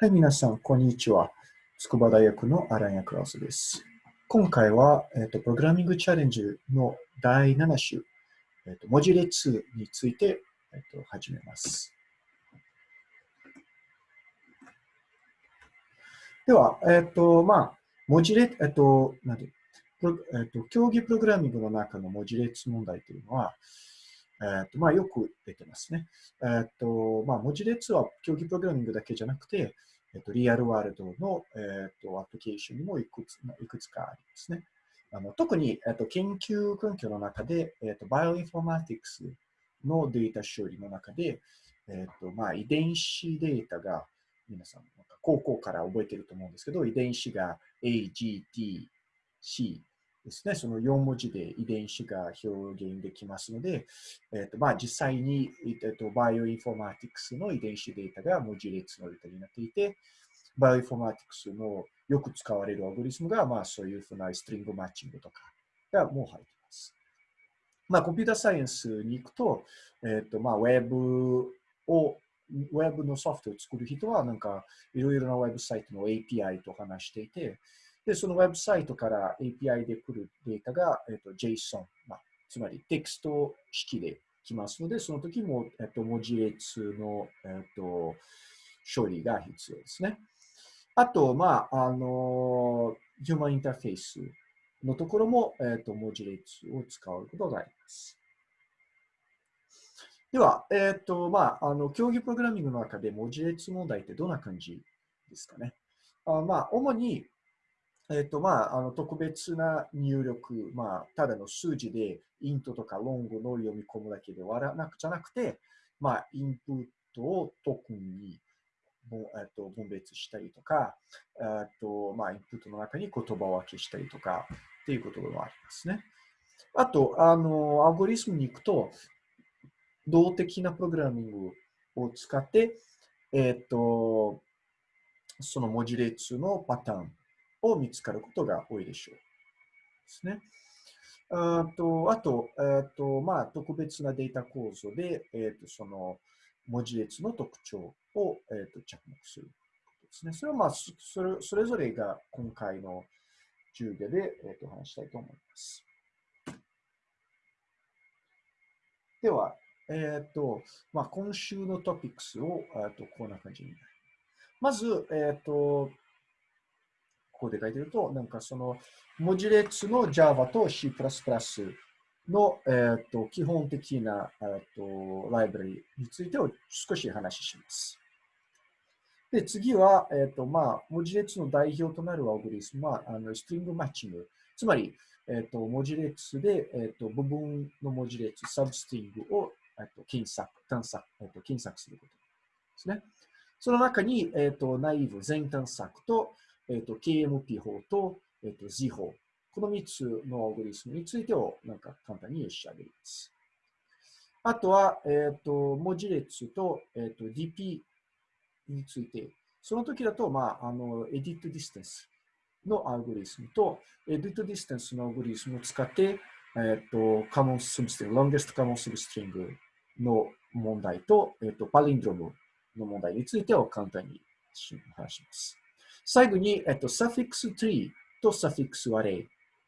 はい、皆さん、こんにちは。筑波大学のアランヤクラウスです。今回は、えーと、プログラミングチャレンジの第7週、えーと、文字列について、えーと、始めます。では、えっ、と、まあ、文字列、えっ、と、なんで、えっ、と、競技プログラミングの中の文字列問題というのは、えっ、と、まあ、よく出てますね。えっ、と、まあ、文字列は競技プログラミングだけじゃなくて、えっと、リアルワールドの、えっと、アプリケーションにもいくついくつかありますね。あの特に、えっと、研究環境の中で、えっと、バイオインフォマティクスのデータ処理の中で、えっとまあ、遺伝子データが皆さん高校から覚えてると思うんですけど、遺伝子が A, G, T, C ですね。その4文字で遺伝子が表現できますので、えっとまあ、実際に、えっと、バイオインフォマティクスの遺伝子データが文字列のデータになっていて、バイオインフォマティクスのよく使われるアルゴリズムが、まあ、そういうふうな string matching とかがもう入っています。まあ、コンピューターサイエンスに行くと、えっとまあ、ウェブをウェブのソフトを作る人は、なんか、いろいろなウェブサイトの API と話していて、で、そのウェブサイトから API で来るデータが、えっと、JSON、まあ、つまりテキスト式で来ますので、その時も、えっと、文字列の、えっと、処理が必要ですね。あと、まあ、あの、ヒューマンインターフェースのところも、えっと、文字列を使うことがあります。では、えっ、と、まあ、あの、競技プログラミングの中で文字列問題ってどんな感じですかね。あまあ、主に、えっ、と、まあ、あの特別な入力、まあ、ただの数字で、イントとかロングの読み込むだけではなくじゃなくて、まあ、インプットをトークンに、えっと、分別したりとか、えっと、まあ、インプットの中に言葉分けしたりとか、っていうこともありますね。あと、あの、アルゴリスムに行くと、動的なプログラミングを使って、えっと、その文字列のパターンを見つかることが多いでしょう。ですね。あと、あと、えーとまあ、特別なデータ構造で、えーと、その文字列の特徴を、えーと、着目するですね。それは、まあ、それそれぞれが今回の授業で、えー、と話したいと思います。では、えっ、ー、と、まあ、今週のトピックスを、えー、とこんな感じになります。まず、えっ、ー、と、ここで書いてると、なんかその文字列の Java と C++ の、えーと、基本的な、えーと、ライブラリについてを少し話します。で、次は、えーとまあ、文字列の代表となるアルゴリスムは、あのストリングマッチング。つまり、えーと、文字列で、えーと、部分の文字列、サブストリングを、えー、と検索、探索、えー、と検索することですね。その中に、えー、とナイーブ、全探索と、えっ、ー、と、KMP 法と、えっ、ー、と、Z 法。この3つのアルゴリスムについてをなんか簡単に仕上げます。あとは、えっ、ー、と、文字列と、えっ、と、DP について、その時だと、まあ、あの、 edit distance のアルゴリズムと、 edit distance のアルゴリズムを使って、えっ、と、 common substring、 longest common substring の問題と、えっ、と、 palindrome の問題についてを簡単に話します。最後に、えっと、 suffix tree とサフィックス array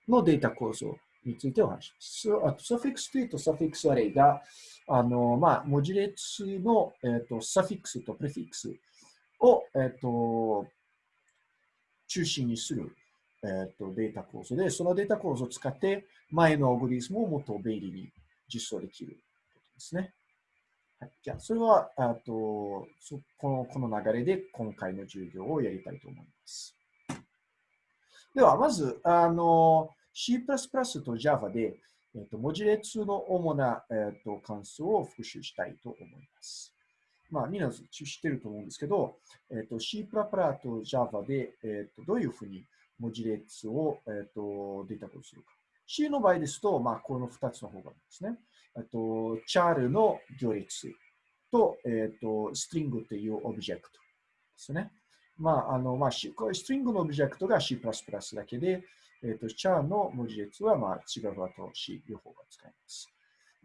のデータ構造についてお話します。あとサフィックス tree とサフィックス array が、あの、まあ、文字列の、えっと、 suffix と prefixを、えっと、中心にする、えっと、データ構造で、そのデータ構造を使って前のアルゴリズムをもっと便利に実装できることですね。はい、じゃあ、それは、あとそこのこの流れで今回の授業をやりたいと思います。では、まず、あの C++ と Java で、えっと、文字列の主な、えっと、関数を復習したいと思います。まあ、みんな知ってると思うんですけど、えっと、C++ と Java で、えっと、どういうふうに文字列を、えっと、データ化するか。C の場合ですと、まあ、この2つの方がいいですね。えっと、チャールの行列と、えっ、と、ストリングというオブジェクトですね。まあ、あの、まあ、ストリングのオブジェクトが C++ だけで、えっ、と、チャールの文字列は、まあ、違う和と C 両方が使えます。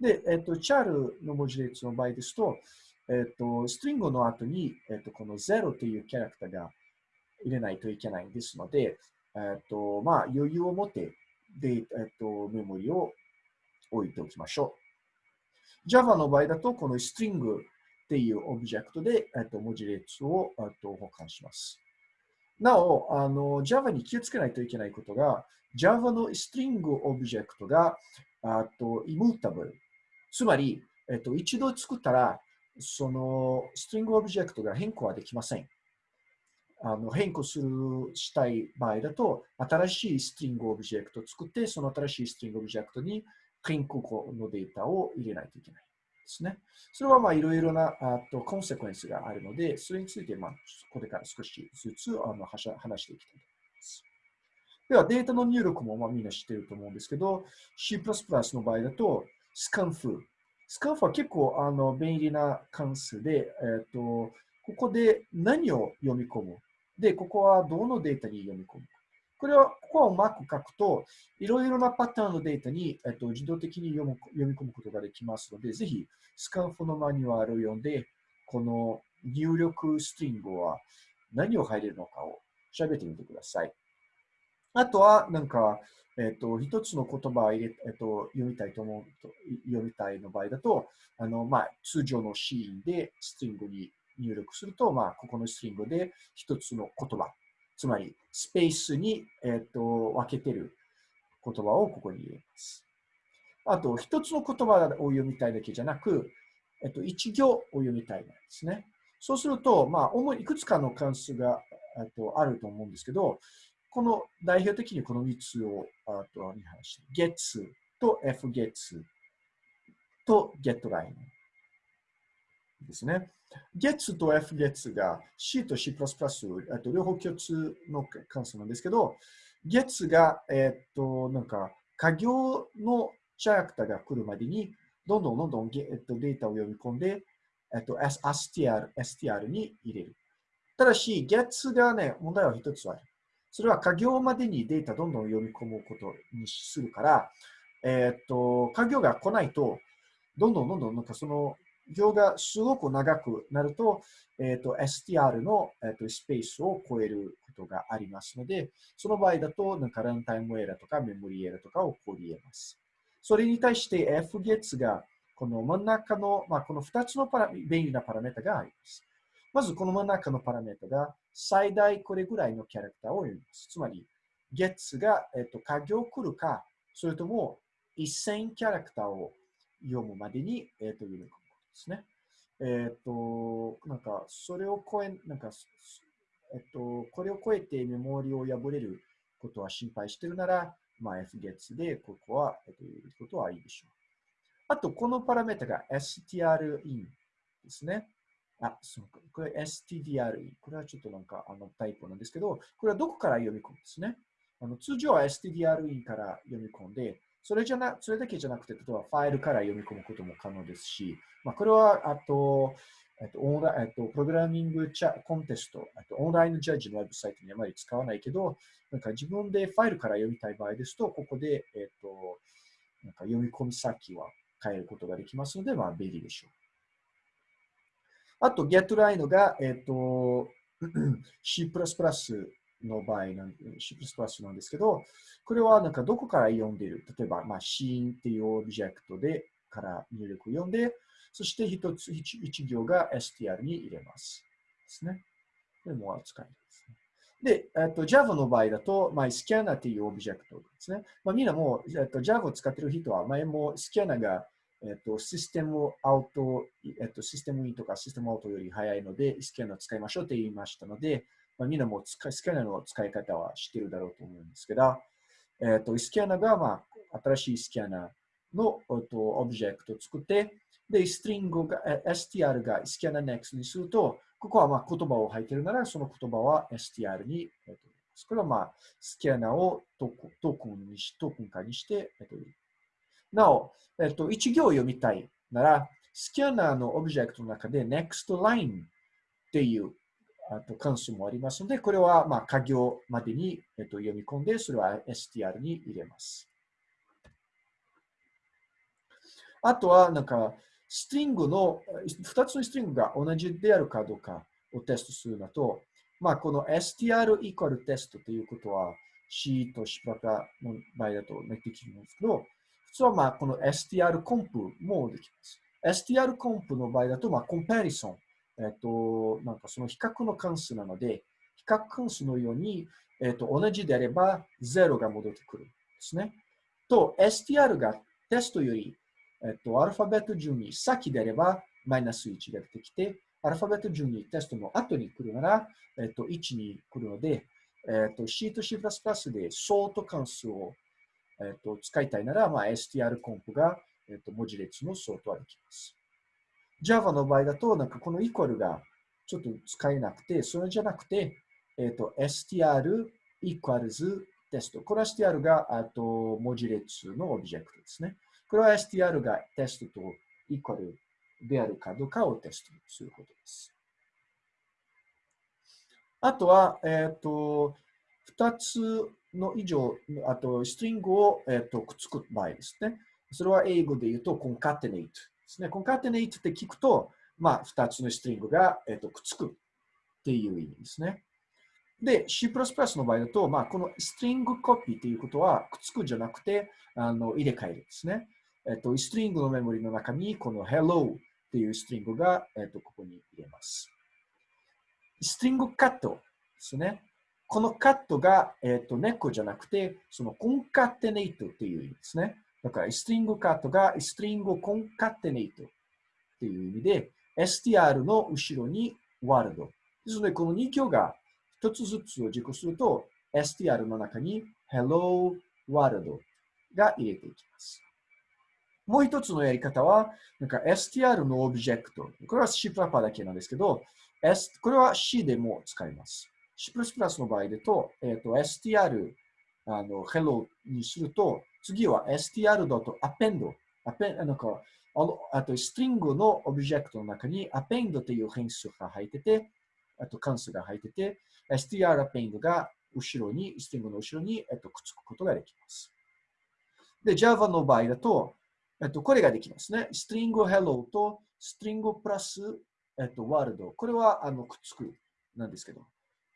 で、えっ、と、チャールの文字列の場合ですと、えっ、と、ストリングの後に、えっ、と、この0というキャラクターが入れないといけないですので、えっ、と、まあ、余裕を持って、で、えっ、と、メモリを置いておきましょう。Java の場合だと、このストリングっていうオブジェクトで、えっと、文字列を、えっと、保管します。なお、あの、Java に気をつけないといけないことが、Java の string object が、あと、immutable。つまり、えっと、一度作ったら、その string object が変更はできません。あの変更するしたい場合だと、新しい string object を作って、その新しい string object に変更後のデータを入れないといけないですね。それはいろいろなあと consequence があるので、それについてまあこれから少しずつあの話していきたいと思います。では、データの入力もまあみんな知ってると思うんですけど、C++ の場合だと、スカンフスカンフは結構あの便利な関数で、えーと、ここで何を読み込む。で、ここはどのデータに読み込む。これは、ここはうまく書くと、いろいろなパターンのデータに、えっと、自動的に読む読み込むことができますので、ぜひ、スカンフのマニュアルを読んで、この入力ストリングは何を入れるのかを調べてみてください。あとは、なんか、えっ、と、一つの言葉を入れ、えっ、と、読みたいと思うと、読みたいの場合だと、あの、まあ、通常のシーンでストリングに入力すると、まあ、ここのストリングで一つの言葉、つまり、スペースに、えっ、と、分けてる言葉をここに入れます。あと、一つの言葉を読みたいだけじゃなく、えっ、と、一行を読みたいなんですね。そうすると、まあ、主にいくつかの関数が、えっと、あると思うんですけど、この代表的にこの3つをあとに話して、get と fget と getLine ですね。Get と fget が C と C++ あと両方共通の関数なんですけど、Get が、えっと、なんか、家業のチャラクターが来るまでに、どんどんどんどん、えっと、データを読み込んで、えっと、str, str に入れる。ただし、get がね、問題は一つある。それは家業までにデータどんどん読み込むことにするから、えっ、と、家業が来ないと、どんどんどんどんなんかその行がすごく長くなると、えっ、と、str の、えー、とスペースを超えることがありますので、その場合だと、なんかランタイムエラーとかメモリーエラーとか起こり得ます。それに対して fgets が、この真ん中の、まあ、この2つのパラ便利なパラメータがあります。まずこの真ん中のパラメータが最大これぐらいのキャラクターを読みます。つまり、月が、えっと、家業来るか、それとも1000キャラクターを読むまでに、えっと、読み込むことですね。えっと、なんか、それを超え、なんか、えっと、これを超えてメモリを破れることは心配してるなら、まあ、F 月で、ここは、えっと、入れることはいいでしょう。あと、このパラメータが strin ですね。あ、そうか。これ stdre。これはちょっとなんかあのタイプなんですけど、これはどこから読み込むんですね。あの通常は stdre から読み込んで、それじゃな、それだけじゃなくて、例えばファイルから読み込むことも可能ですし、まあ、これは、あと、えっと、オンライン、えっと、プログラミングチャコンテスト、えっとオンラインジャッジのウェブサイトにあまり使わないけど、なんか自分でファイルから読みたい場合ですと、ここで、えっと、なんか読み込み先は変えることができますので、まあ、便利でしょう。あと、getLine が、えっ、と、C++ の場合なん、C++ なんですけど、これはなんかどこから読んでいる？例えば、まあ、シーンっていうオブジェクトでから入力を読んで、そして一つ一行が str に入れます。ですね。これも使えるですね。で、えっと、Java の場合だと、まあ、スキャナっていうオブジェクトですね。まあ、みんなも、えっと、Java を使ってる人は、前もスキャナがえっと、システムアウト、えっと、システムインとかシステムアウトより早いので、スキャナを使いましょうと言いましたので、まあ、みんなもスキャナーの使い方は知ってるだろうと思うんですけど、えっと、スキャナーが、まあ、新しいスキャナーの、えっと、オブジェクトを作って、で、ストリングが、str がスキャナー next にすると、ここはまあ言葉を入ってるなら、その言葉は str に、えっと、これはまあ、スキャナーをトークンにし、トークン化にして、えっと、なお、えっと、一行読みたいなら、スキャナーのオブジェクトの中で nextLine っていうあと関数もありますので、これはまあ家行までに、えっと、読み込んで、それは str に入れます。あとは、なんか、ストリングの、2つのストリングが同じであるかどうかをテストするのと、まあ、この str イコールテストということは C と C プラパの場合だとできるんですけど、普通はまあこの str コンプもできます。str コンプの場合だと、まあ、コンパリソン、えっと、なんかその比較の関数なので、比較関数のように、えっと、同じであれば0が戻ってくるんですね。と、str がテストより、えっと、アルファベット順に先であれば、マイナス1が出てきて、アルファベット順にテストの後に来るなら、えっと、1に来るので、えっと、C と C++ でソート関数を、えっと、使いたいなら、まあ、str コンプが、えっと、文字列のソートはできます。Java の場合だと、なんかこのイコールがちょっと使えなくて、それじゃなくて、えっと、str equals テスト。これは str があと文字列のオブジェクトですね。これは str がテストとイコールであるかどうかをテストすることです。あとは、えっ、ー、と、2つの以上、あと、ストリングを、えーと、くっつく場合ですね。それは英語で言うと、concatenate ですね。concatenate って聞くと、まあ、2つのストリングが、えーとくっつくっていう意味ですね。で、C++ の場合だと、まあ、このストリングコピーということは、くっつくじゃなくて、あの入れ替えるんですね。えっと、ストリングのメモリの中に、この Hello っていうストリングが、えっと、ここに入れます。ストリングカットですね。このカットが、えっと、猫じゃなくて、そのコンカテネイトっていう意味ですね。だから、ストリングカットがストリングコンカテネイトっていう意味で、str の後ろにワールド。ですので、この2行が一つずつを実行すると、str の中に hello world が入れていきます。もう一つのやり方は、なんか str のオブジェクト。これは C プラパだけなんですけど、S、これは C でも使います。C++ の場合でと、えっ、ー、と、str、あの、hello にすると、次は str.append。なんかあのあと、ストリングのオブジェクトの中に append という変数が入ってて、あと関数が入ってて、str append が後ろに、ストリングの後ろに、えっと、くっつくことができます。で、Java の場合だと、えっと、これができますね。ストリング hello とストリングプラス、えっと、ワールド。これはあのくっつくなんですけど。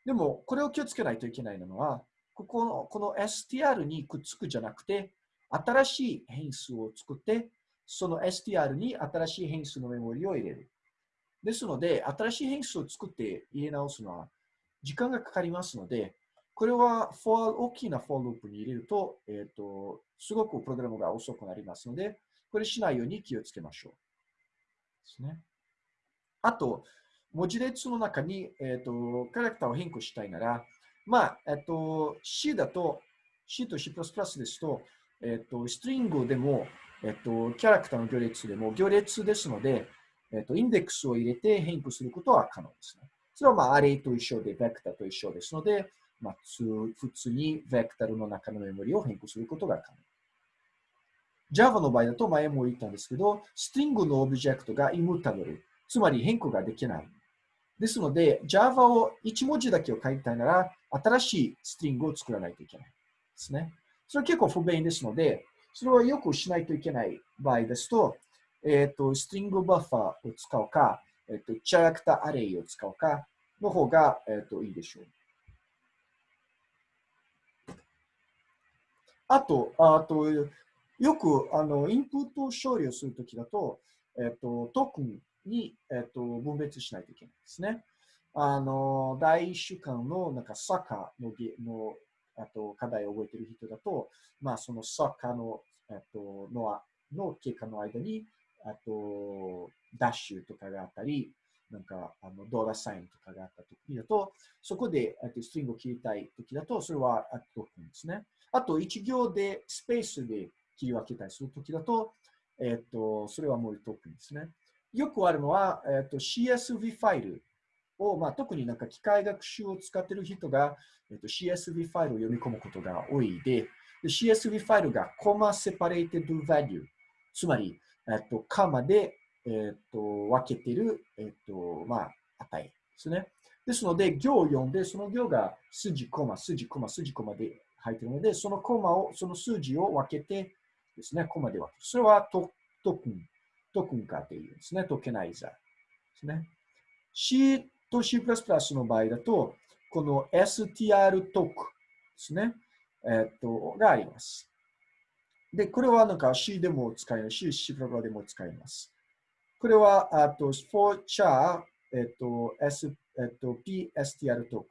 でも、これを気をつけないといけないのは、ここのこの str にくっつくじゃなくて、新しい変数を作って、その str に新しい変数のメモリを入れる。ですので、新しい変数を作って入れ直すのは時間がかかりますので、これは for 大きな for ループに入れると、えっ、ー、と、すごくプログラムが遅くなりますので、これしないように気をつけましょう。ですね。あと、文字列の中に、えっ、ー、と、キャラクターを変更したいなら、まあ、えっ、ー、と、C だと、C と C++ ですと、えっ、と、ストリングでも、えっ、と、キャラクターの行列でも行列ですので、えっ、と、インデックスを入れて変更することは可能ですね。それはまあ、アレイと一緒で、ベクターと一緒ですので、まあ、普通にベクタルの中のメモリを変更することが可能。Java の場合だと前も言ったんですけど、ストリングのオブジェクトがイムタブル、つまり変更ができない。ですので、Java を1文字だけを書きたいなら、新しいストリングを作らないといけないですね。それは結構不便ですので、それはよくしないといけない場合ですと、えっ、ー、と、ストリングバッファーを使うか、えっ、ー、と、キャラクターアレイを使うかの方が、えっ、ー、と、いいでしょう。あと、あと、よくあのインプットを処理をするときだと、えっと、トークンに、えっと、分別しないといけないですね。あの、第一週間のなんかサッカーののあと課題を覚えている人だと、まあ、そのサッカーの、えっと、のの経過の間に、あと、ダッシュとかがあったり、なんか、あの、ドーラサインとかがあった時だと、そこで、えっと、ストリングを切りたい時だと、それはトークンですね。あと、一行で、スペースで切り分けたりするときだと、えっ、と、それはもうトークンですね。よくあるのは、えっ、と、CSV ファイルを、まあ、特になんか機械学習を使っている人が、えっ、と、CSV ファイルを読み込むことが多いで、で CSV ファイルがコマセパレーテッド value、つまり、えっ、と、コンマで、えっ、と、分けている、えっ、と、まあ、値ですね。ですので、行を読んで、その行が数字、コマ、数字、コマ、数字、コマで入っているので、そのコマを、その数字を分けて、ですね、コマでは。それはト tokenトクン化っていうんですね。トケナイザーですね。C と C++ の場合だと、この str トークですね。えっと、があります。で、これはなんか C でも使えますし、C++ でも使えます。これは、あと、for char、えっと、S、えっと、pstr トーク。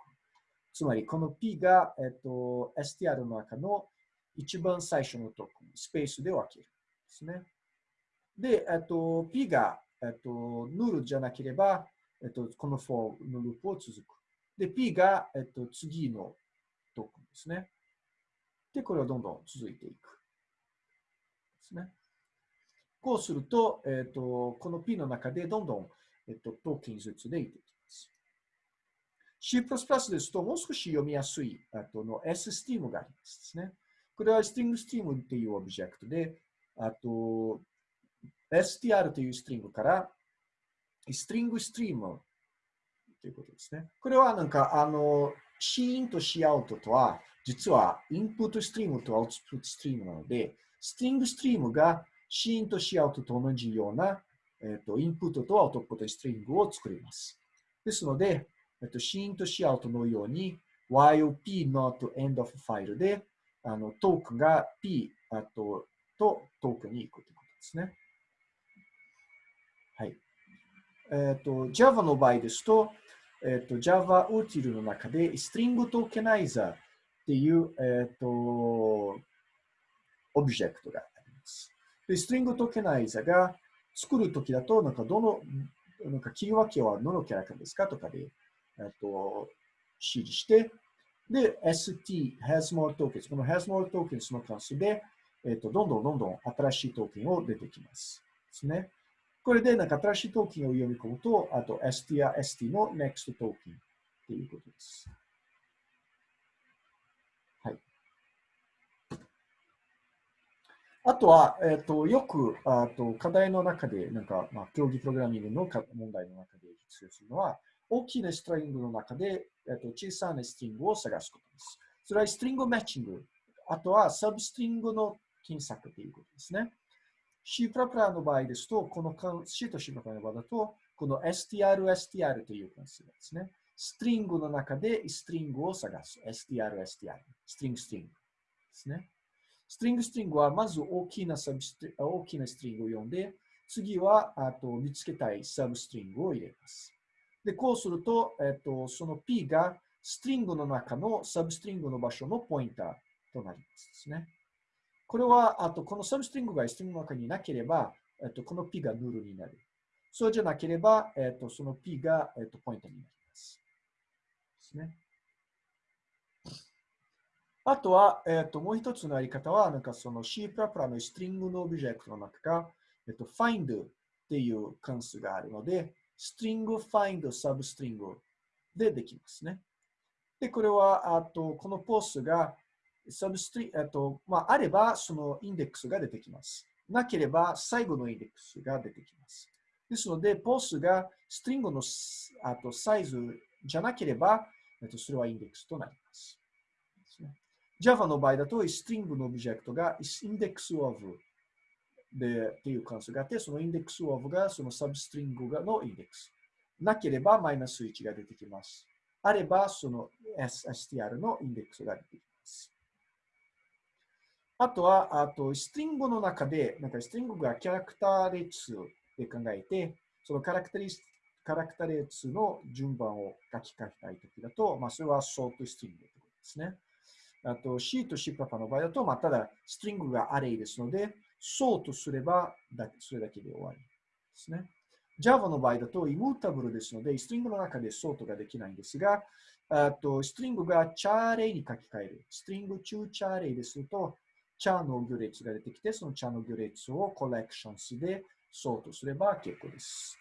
つまり、この p が、えっと、str の中の一番最初のトーク、スペースで分ける。ですね。で、えっと、p が、えっと、ヌルじゃなければ、えっと、この for のループを続く。で、p が、えっと、次のトークンですね。で、これはどんどん続いていく。ですね。こうすると、えっと、この p の中でどんどん、えっと、トークンずつでいっていきます。C++ ですと、もう少し読みやすいあとの SSTEAM がありますね。これは StringStream っていうオブジェクトで、あと、str というストリングから、ストリングストリームということですね。これはなんか、あの、シーンとシーアウトとは、実はインプットストリームとアウトプットストリームなので、ストリングストリームがシーンとシーアウトと同じような、えっ、と、インプットとアウトプットストリングを作ります。ですので、えっ、と、シーンとシーアウトのように、while p not end of file で、あの、トークが p あととトークに行くということですね。はい。えっ、ー、と、Java の場合ですと、えっ、ー、と、Java util の中で String Tokenizer っていう、えっ、ー、と、オブジェクトがあります。で、String Tokenizer が作るときだと、なんかどの、なんか切り分けはどのキャラクターですかとかで、えっと、指示して、で、st has more tokens。この has more tokens の関数で、えっと、どんどんどんどん新しいトークンを出てきます。ですね。これで、なんか新しいトークンを読み込むと、あと ST や ST の NEXT トークンっていうことです。はい。あとは、えっ、と、よく、あと、課題の中で、なんか、まあ、競技プログラミングの問題の中で必要するのは、大きなストリングの中で、えっ、と、小さなストリングを探すことです。それはストリングマッチング。あとは、サブストリングの検索ということですね。C++ の場合ですと、この C と C++ の場合だと、この str、str という関数ですね。ストリングの中でストリングを探す。str、str。ストリング、ストリングですね。ストリング、ストリングはまず大きなサブス大きなストリングを読んで、次はあと見つけたいサブストリングを入れます。で、こうすると、えっと、その P がストリングの中のサブストリングの場所のポインターとなりますですね。これは、あと、このサブストリングがストリングの中になければ、えっと、この P がヌルになる。そうじゃなければ、えっと、その P が、えっと、ポイントになります。ですね。あとは、えっと、もう一つのやり方は、なんかその C++ のストリングのオブジェクトの中が、えっと、find っていう関数があるので、ストリング find substring でできますね。で、これは、あと、このポースがサブストリ、えっと、まあ、あれば、そのインデックスが出てきます。なければ、最後のインデックスが出てきます。ですので、 pos が string のあとサイズじゃなければ、えっと、それはインデックスとなります。Java の場合だと、ストリングのオブジェクトがインデックス of でっていう関数があって、そのインデックス of がそのサブストリングがのインデックス。なければマイナス1が出てきます。あれば、その STR のインデックスが出てきます。あとは、あと、 string の中で、なんか string がキャラクター列で考えて、そのキャラクター列キャラクター列の順番を書き換えたいときだと、まあ、それはショートストリングということですね。あと、C と C パパの場合だと、まあ、ただ、ストリングがアレイですので、ショートすればだ、それだけで終わりですね。Java の場合だと、イムータブルですので、ストリングの中でソートができないんですが、あとストリングがチャーレイに書き換える。ストリング中チャーレイですると、チャーの行列が出てきて、そのチャーの行列をコレクションスでソートすれば結構です。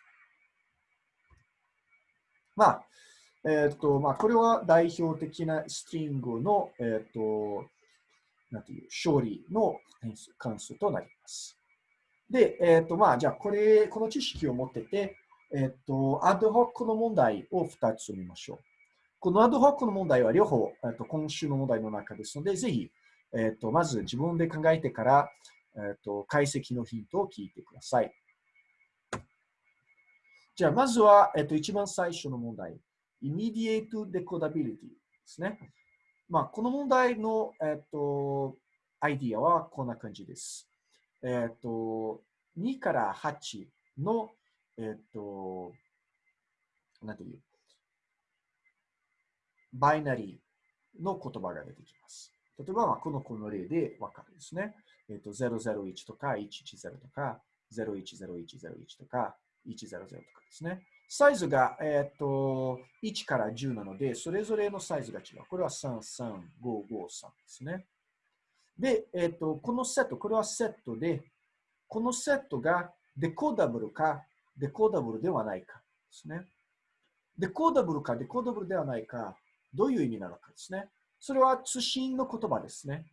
まあ、えっ、ー、と、まあ、これは代表的なストリングの、えっ、ー、と、なんていう、勝利の関数となります。で、えっ、ー、と、まあ、じゃあ、これ、この知識を持ってて、えっ、と、アドホックの問題を2つ見ましょう。このアドホックの問題は両方、えっと、今週の問題の中ですので、ぜひ、えっ、と、まず自分で考えてから、えっ、と、解析のヒントを聞いてください。じゃあ、まずは、えっと、一番最初の問題。immediate decodability ですね。まあ、この問題の、えっと、アイディアはこんな感じです。えっと、2から8の、えっと、なんていう、バイナリーの言葉が出てきます。例えば、まあ、このこの例でわかるですね。えっと、001とか110とか010101とか100とかですね。サイズが、えっと1から10なので、それぞれのサイズが違う。これは33553ですね。で、えっとこのセット、これはセットで、このセットがデコーダブルかデコーダブルではないかですね。デコーダブルかデコーダブルではないか、どういう意味なのかですね。それは通信の言葉ですね。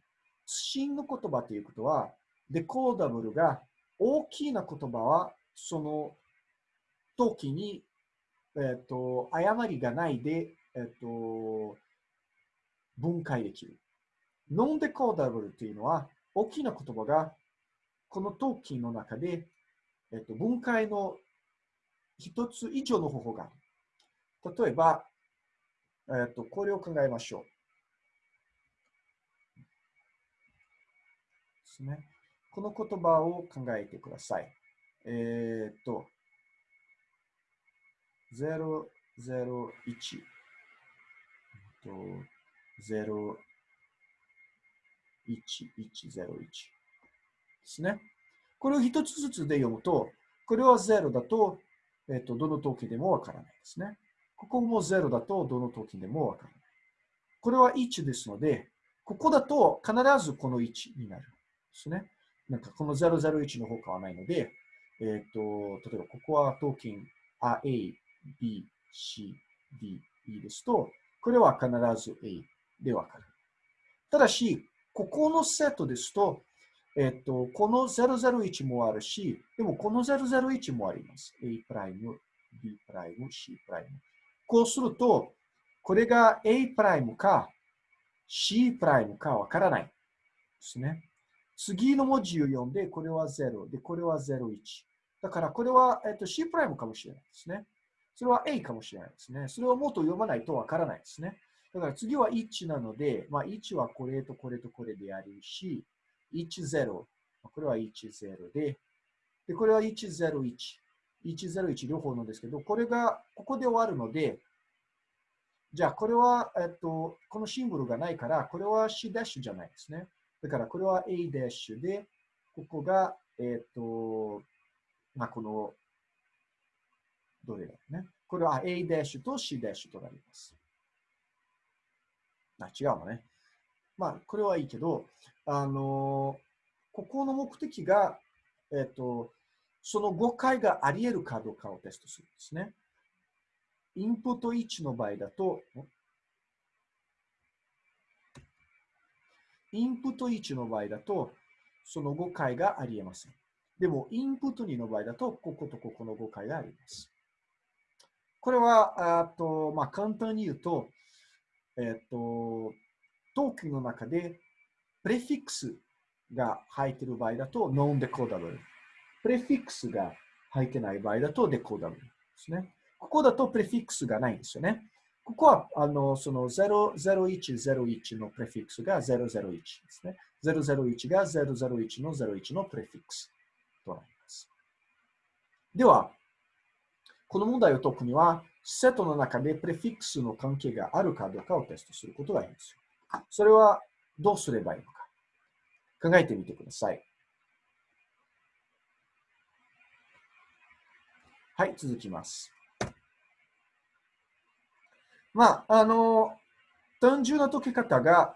通信の言葉ということは、デコーダブルが大きな言葉は、その時に、えっ、ー、と、誤りがないで、えっ、ー、と、分解できる。ノンデコーダブルというのは、大きな言葉が、このトーキンの中で、えっ、ー、と、分解の一つ以上の方法がある。例えば、えっ、と、これを考えましょう。ですね。この言葉を考えてください。えっ、と、001と01101ですね。これを一つずつで読むと、これは0だと、えっ、と、どの時でもわからないですね。ここも0だと、どの時でもわからない。これは1ですので、ここだと必ずこの1になるですね。なんかこの001の他はないので、えっ、と、例えばここはトーキン A、B、C、D、E ですと、これは必ず A でわかる。ただし、ここのセットですと、えっと、この001もあるし、でもこの001もあります。A'、B'、C'。こうすると、これが A' か C' かわからないですね。次の文字を読んで、これは0で、これは01。だからこれは、えっと、C' かもしれないですね。それは A かもしれないですね。それをもっと読まないとわからないですね。だから次は1なので、まあ、1はこれとこれとこれであるし、10、これは10で、で、これは101。101両方なんですけど、これがここで終わるので、じゃあこれは、えっと、このシンボルがないから、これは C' じゃないですね。だからこれは A' で、ここが、えっと、まあ、このどれだろうね。これは A' と C' となります。あ、違うのね。まあ、これはいいけど、あの、ここの目的が、えっ、と、その誤解があり得るかどうかをテストするんですね。インプット1の場合だと、インプット1の場合だと、その誤解があり得ません。でも、インプット2の場合だと、こことここの誤解があります。これは、あとまあ、簡単に言うと、えっと、トークンの中で、プレフィックスが入っている場合だと、ノンデコーダブル。プレフィックスが入ってない場合だと、デコーダブルですね。ここだとプレフィックスがないんですよね。ここは、あの、その00101のプレフィックスが001ですね。001が001の01のプレフィックスとなります。では、この問題を解くには、セットの中でプレフィックスの関係があるかどうかをテストすることがいいんです。それはどうすればいいのか。考えてみてください。はい、続きます。まあ、あの、単純な解き方が、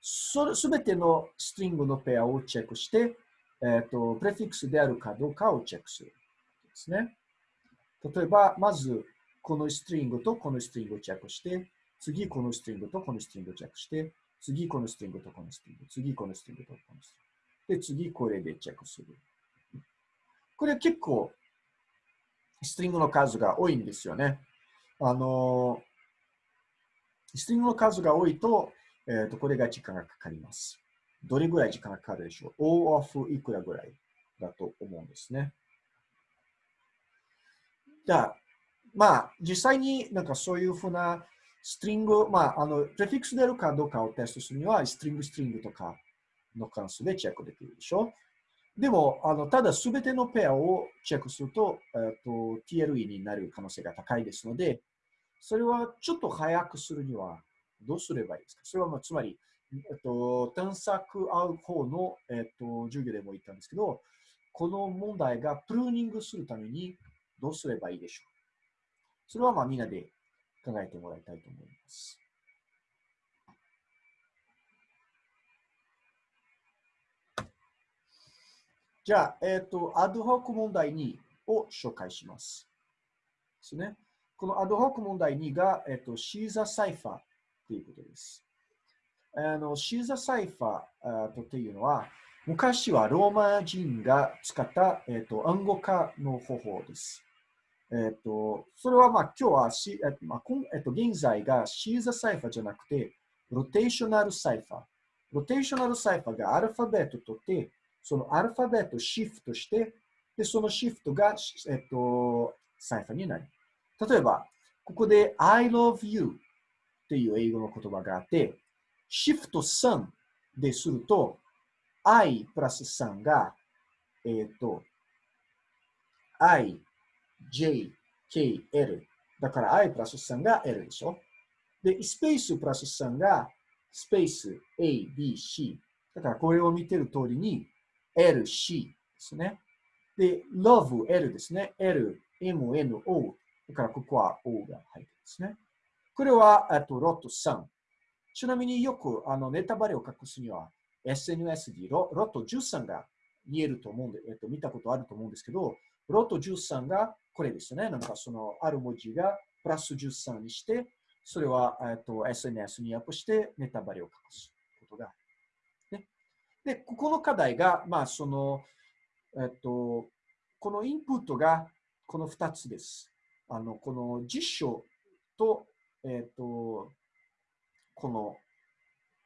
すべてのストリングのペアをチェックして、えっ、ー、と、プレフィックスであるかどうかをチェックする。ですね。例えば、まず、このストリングとこのストリングをチェックして、次このストリングとこのストリングをチェックして、次このストリングとこのストリング、次このストリングとこのストリング。で、次これでチェックする。これ結構、ストリングの数が多いんですよね。あの、ストリングの数が多いと、えっ、ー、と、これが時間がかかります。どれぐらい時間がかかるでしょう ?O of いくらぐらいだと思うんですね。じゃあ、まあ、実際になんかそういうふうなストリング、まあ、あの、プレフィックス出るかどうかをテストするには、ストリング、ストリングとかの関数でチェックできるでしょ？でも、あのただすべてのペアをチェックすると、えーと、TLE になる可能性が高いですので、それはちょっと早くするにはどうすればいいですか？それは、まあ、つまり、えっと、探索合う方の、えっと、授業でも言ったんですけど、この問題がプルーニングするためにどうすればいいでしょう？それはまあみんなで考えてもらいたいと思います。じゃあ、えっ、ー、と、 ad hoc 問題2を紹介します。ですね。この ad hoc 問題2が、えっ、と、シーザーサイファーということです。あのシーザーサイファーとっていうのは、昔はローマ人が使った、えっ、と暗号化の方法です。えっ、と、それはまあ今日はし、えっ、とまあえっと、現在がシーザーサイファーじゃなくて、 rotational cipher。ロテーショナルサイファーがアルファベットとって、そのアルファベットをシフトして、で、そのシフトが、えっと、サイファーになる。例えば、ここで I love you っていう英語の言葉があって、シフト3ですると、I プラス3が、えっ、と、I, J, K, L。だから I プラス3が L でしょ？で、スペースプラス3がスペース A, B, C。だからこれを見てる通りに L, C ですね。で、love, L ですね。L, M, N, O。だからここは O が入ってるんですね。これは、あと、ロット3。ちなみによくあのネタバレを隠すには SNS でロロット13が見えると思うんで、えっと、見たことあると思うんですけど、ロット13がこれですね。なんかそのある文字がプラス13にして、それは、えっと、SNS にアップしてネタバレを隠すことがある。ね、で、ここの課題が、まあその、えっと、このインプットがこの2つです。あの、この実証と、えっと、この、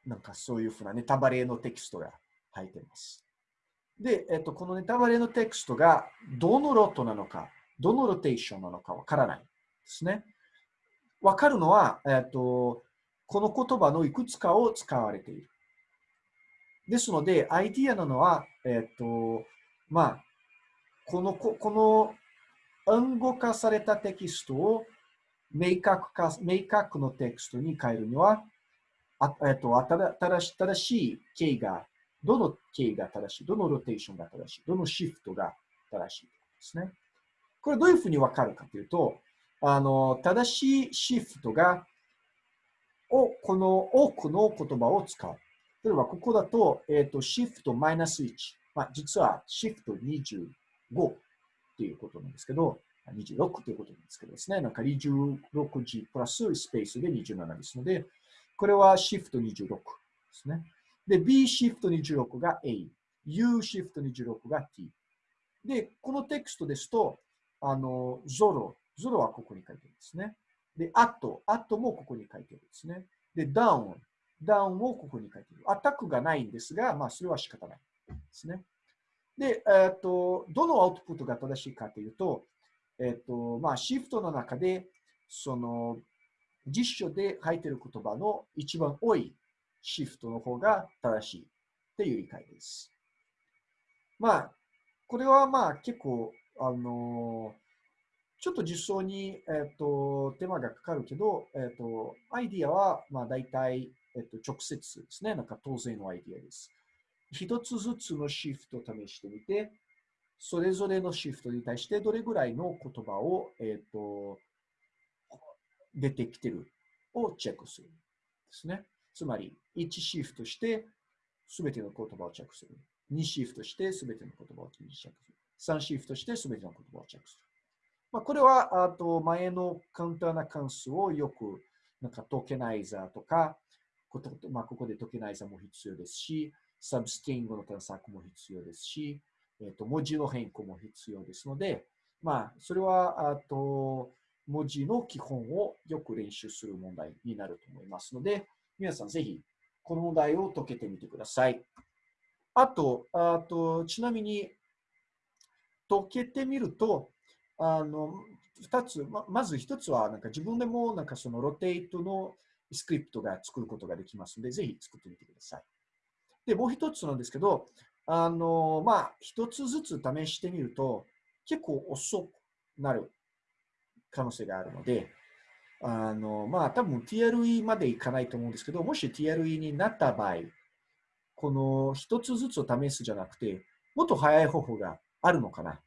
なんかそういうふうなネタバレのテキストが入っています。で、えっと、このネタバレのテキストがどのロットなのか、どのロテーションなのかわからないですね。わかるのは、えっと、この言葉のいくつかを使われている。ですので、アイディアなのは、えっと、まあ、この、この暗号化されたテキストを明確化、明確のテキストに変えるには、あえっと、正し正しい形が、どの形が正しい、どのロテーションが正しい、どのシフトが正しいですね。これどういうふうにわかるかというと、あの、正しいシフトが、を、この多くの言葉を使う。例えば、ここだと、えっ、ー、と、シフトマイナス1。まあ、実はシフト25っていうことなんですけど、26ということなんですけどですね、なんか26時プラススペースで27ですので、これはシフト26ですね。で、B シフト26が A、U シフト26が T。で、このテクストですと、あの、ゾロ、ゾロはここに書いてるんですね。で、アット、アットもここに書いてるんですね。で、ダウン、ダウンをここに書いてる。アタックがないんですが、まあ、それは仕方ないですね。で、えっ、と、どのアウトプットが正しいかというと、えっ、と、まあ、シフトの中で、その、実書で書いている言葉の一番多いシフトの方が正しいっていう理解です。まあ、これはまあ結構、あのちょっと実装に、えっ、と、手間がかかるけど、えっ、と、アイディアは、まあ大体、えっ、と、直接ですね。なんか当然のアイディアです。一つずつのシフトを試してみて、それぞれのシフトに対してどれぐらいの言葉を、えっ、と、出てきてるをチェックする。ですね。つまり、1シフトしてすべての言葉をチェックする。2シフトしてすべての言葉をチェックする。3シフトしてすべての言葉をチェックする。まあ、これは、あと前のカウンターな関数をよく、なんかトケナイザーとか、まあ、ここでトケナイザーも必要ですし、サブスティングの探索も必要ですし、えっ、ー、と文字の変更も必要ですので、まあ、それは、あと、文字の基本をよく練習する問題になると思いますので、皆さんぜひこの問題を解けてみてください。あと、あとちなみに解けてみると、あの二つ、ままず一つは、なんか自分でもなんかそのロテイトのスクリプトが作ることができますので、ぜひ作ってみてください。で、もう一つなんですけど、あの、まあ、一つずつ試してみると、結構遅くなる可能性があるので、あの、まあ、多分 TLE までいかないと思うんですけど、もし TLE になった場合、この一つずつ試すじゃなくて、もっと早い方法があるのかな。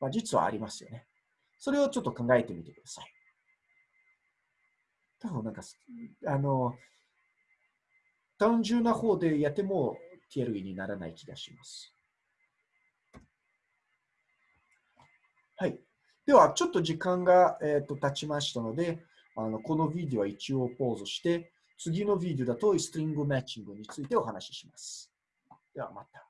まあ、実はありますよね。それをちょっと考えてみてください。多分なんか、あの、単純な方でやっても TLE にならない気がします。はい。では、ちょっと時間が、えーと、経ちましたので、あのこのビデオは一応ポーズして、次のビデオだとストリングマッチングについてお話しします。ではまた。